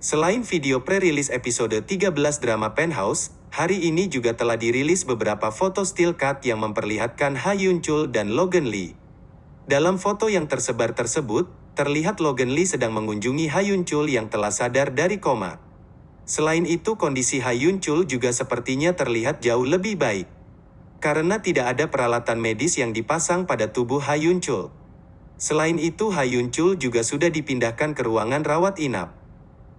Selain video pre-rilis episode 13 drama Penthouse, hari ini juga telah dirilis beberapa foto still cut yang memperlihatkan Ha Yun Chul dan Logan Lee. Dalam foto yang tersebar tersebut, terlihat Logan Lee sedang mengunjungi Ha Yun Chul yang telah sadar dari koma. Selain itu kondisi Ha Yun Chul juga sepertinya terlihat jauh lebih baik. Karena tidak ada peralatan medis yang dipasang pada tubuh Ha Yun Chul. Selain itu Ha Yun Chul juga sudah dipindahkan ke ruangan rawat inap.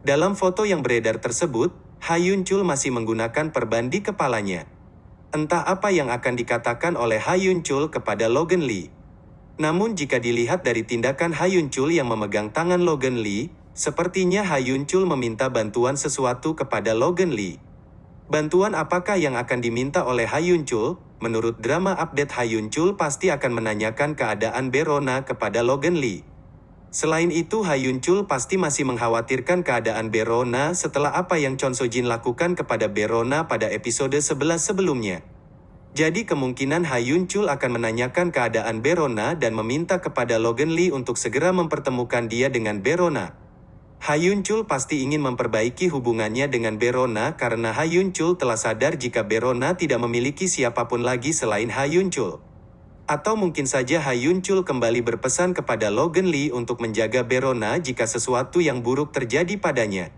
Dalam foto yang beredar tersebut, Ha Yun Chul masih menggunakan perban di kepalanya. Entah apa yang akan dikatakan oleh Ha Yun Chul kepada Logan Lee. Namun jika dilihat dari tindakan Ha Yun Chul yang memegang tangan Logan Lee, sepertinya Ha Yun Chul meminta bantuan sesuatu kepada Logan Lee. Bantuan apakah yang akan diminta oleh Ha Yun Chul? Menurut drama update Ha Yun Chul pasti akan menanyakan keadaan Berona kepada Logan Lee. Selain itu Ha Yun Chul pasti masih mengkhawatirkan keadaan Berona setelah apa yang Chon So Jin lakukan kepada Berona pada episode 11 sebelumnya. Jadi kemungkinan Ha Yun Chul akan menanyakan keadaan Berona dan meminta kepada Logan Lee untuk segera mempertemukan dia dengan Berona. Ha Yun Chul pasti ingin memperbaiki hubungannya dengan Berona karena Ha Yun Chul telah sadar jika Berona tidak memiliki siapa pun lagi selain Ha Yun Chul. Atau mungkin saja Ha Yun Chul kembali berpesan kepada Logan Lee untuk menjaga Berona jika sesuatu yang buruk terjadi padanya.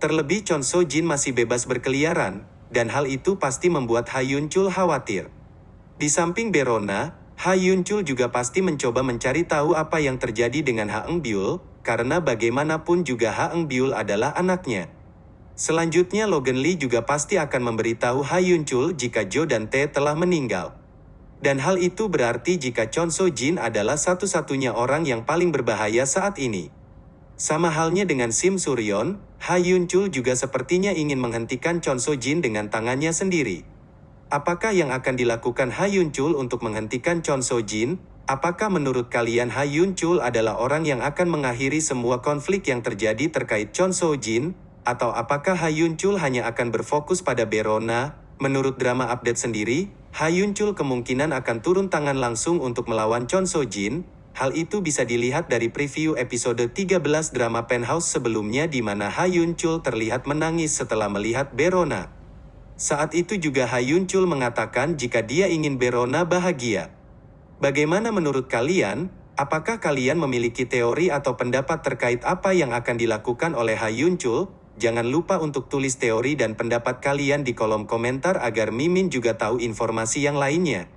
Terlebih Chon So Jin masih bebas berkeliaran, dan hal itu pasti membuat Ha Yun Chul khawatir. Di samping Berona, Ha Yun Chul juga pasti mencoba mencari tahu apa yang terjadi dengan Ha Eng Byul, karena bagaimanapun juga Ha Eng Byul adalah anaknya. Selanjutnya Logan Lee juga pasti akan memberitahu Ha Yun Chul jika Jo dan Tae telah meninggal. Dan hal itu berarti jika Chon So Jin adalah satu-satunya orang yang paling berbahaya saat ini. Sama halnya dengan Sim Suryon, Ha Yun Chul juga sepertinya ingin menghentikan Chon So Jin dengan tangannya sendiri. Apakah yang akan dilakukan Ha Yun Chul untuk menghentikan Chon So Jin? Apakah menurut kalian Ha Yun Chul adalah orang yang akan mengakhiri semua konflik yang terjadi terkait Chon So Jin? Atau apakah Ha Yun Chul hanya akan berfokus pada Berona? Menurut drama update sendiri, Ha Yun Chul kemungkinan akan turun tangan langsung untuk melawan Chon So Jin. Hal itu bisa dilihat dari preview episode 13 drama Penthouse sebelumnya di mana Ha Yun Chul terlihat menangis setelah melihat Berona. Saat itu juga Ha Yun Chul mengatakan jika dia ingin Berona bahagia. Bagaimana menurut kalian? Apakah kalian memiliki teori atau pendapat terkait apa yang akan dilakukan oleh Ha Yun Chul? Jangan lupa untuk tulis teori dan pendapat kalian di kolom komentar agar Mimin juga tahu informasi yang lainnya.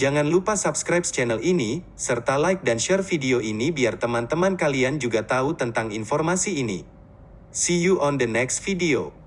Jangan lupa subscribe channel ini, serta like dan share video ini biar teman-teman kalian juga tahu tentang informasi ini. See you on the next video.